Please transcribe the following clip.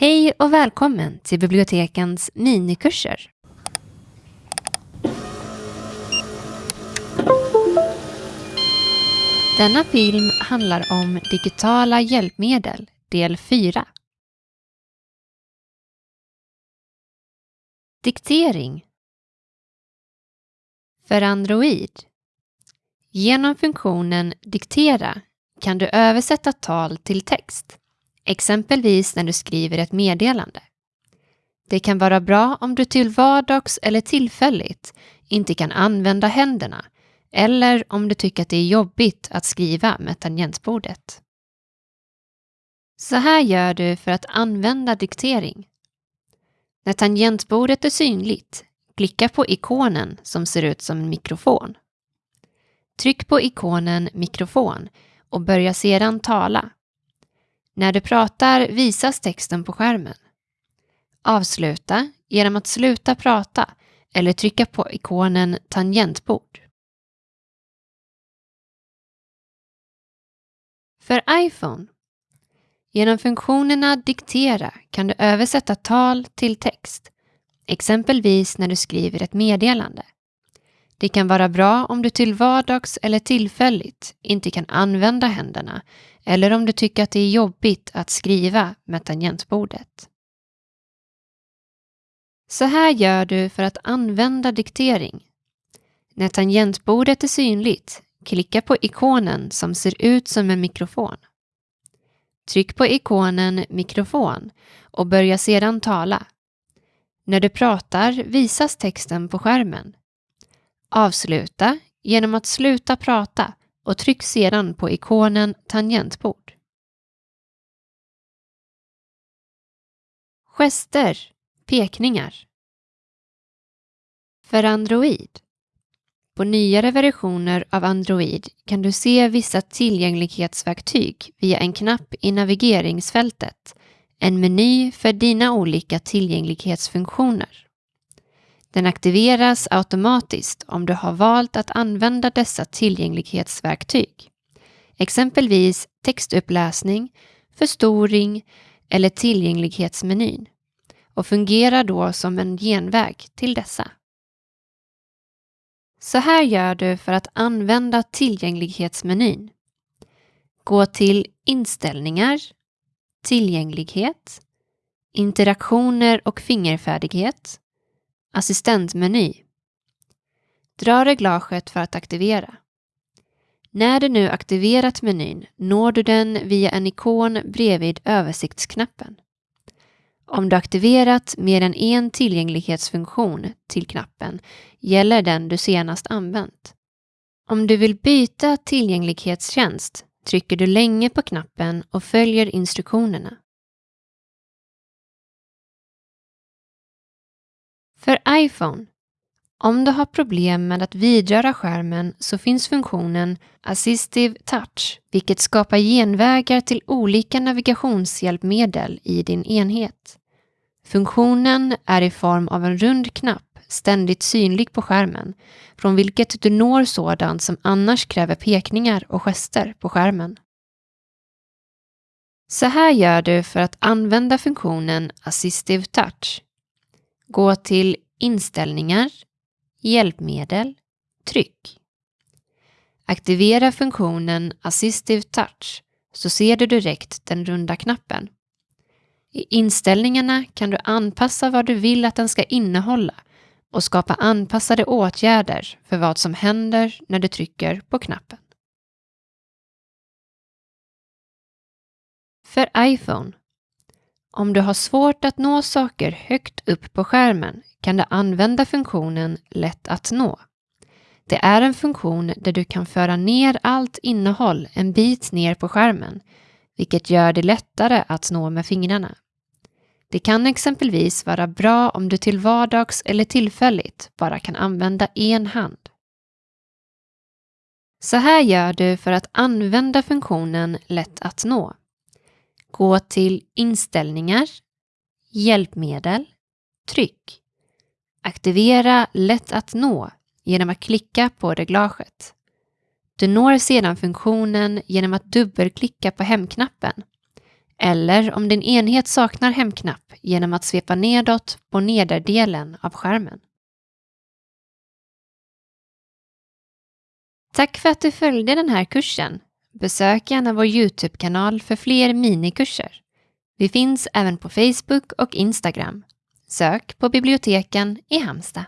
Hej och välkommen till bibliotekens minikurser. Denna film handlar om digitala hjälpmedel, del 4. Diktering För Android Genom funktionen Diktera kan du översätta tal till text, exempelvis när du skriver ett meddelande. Det kan vara bra om du till vardags eller tillfälligt inte kan använda händerna eller om du tycker att det är jobbigt att skriva med tangentbordet. Så här gör du för att använda diktering. När tangentbordet är synligt, klicka på ikonen som ser ut som en mikrofon. Tryck på ikonen mikrofon och börja sedan tala. När du pratar visas texten på skärmen. Avsluta genom att sluta prata eller trycka på ikonen tangentbord. För iPhone Genom funktionerna Diktera kan du översätta tal till text, exempelvis när du skriver ett meddelande. Det kan vara bra om du till vardags eller tillfälligt inte kan använda händerna eller om du tycker att det är jobbigt att skriva med tangentbordet. Så här gör du för att använda diktering. När tangentbordet är synligt, klicka på ikonen som ser ut som en mikrofon. Tryck på ikonen mikrofon och börja sedan tala. När du pratar visas texten på skärmen. Avsluta genom att sluta prata och tryck sedan på ikonen tangentbord. Gester, pekningar. För Android. På nyare versioner av Android kan du se vissa tillgänglighetsverktyg via en knapp i navigeringsfältet, en meny för dina olika tillgänglighetsfunktioner. Den aktiveras automatiskt om du har valt att använda dessa tillgänglighetsverktyg. Exempelvis textuppläsning, förstoring eller tillgänglighetsmenyn och fungerar då som en genväg till dessa. Så här gör du för att använda tillgänglighetsmenyn. Gå till Inställningar, Tillgänglighet, Interaktioner och fingerfärdighet Assistentmeny. Dra reglaget för att aktivera. När du nu aktiverat menyn når du den via en ikon bredvid översiktsknappen. Om du aktiverat mer än en tillgänglighetsfunktion till knappen gäller den du senast använt. Om du vill byta tillgänglighetstjänst trycker du länge på knappen och följer instruktionerna. För iPhone om du har problem med att vidröra skärmen så finns funktionen Assistive Touch, vilket skapar genvägar till olika navigationshjälpmedel i din enhet. Funktionen är i form av en rund knapp ständigt synlig på skärmen, från vilket du når sådant som annars kräver pekningar och gester på skärmen. Så här gör du för att använda funktionen Assistive Touch. Gå till Inställningar, Hjälpmedel, Tryck. Aktivera funktionen Assistive Touch så ser du direkt den runda knappen. I inställningarna kan du anpassa vad du vill att den ska innehålla och skapa anpassade åtgärder för vad som händer när du trycker på knappen. För iPhone om du har svårt att nå saker högt upp på skärmen kan du använda funktionen Lätt att nå. Det är en funktion där du kan föra ner allt innehåll en bit ner på skärmen, vilket gör det lättare att nå med fingrarna. Det kan exempelvis vara bra om du till vardags eller tillfälligt bara kan använda en hand. Så här gör du för att använda funktionen Lätt att nå. Gå till Inställningar, Hjälpmedel, Tryck. Aktivera Lätt att nå genom att klicka på reglaget. Du når sedan funktionen genom att dubbelklicka på hemknappen eller om din enhet saknar hemknapp genom att svepa nedåt på nederdelen av skärmen. Tack för att du följde den här kursen. Besök gärna vår Youtube-kanal för fler minikurser. Vi finns även på Facebook och Instagram. Sök på biblioteken i Halmstad.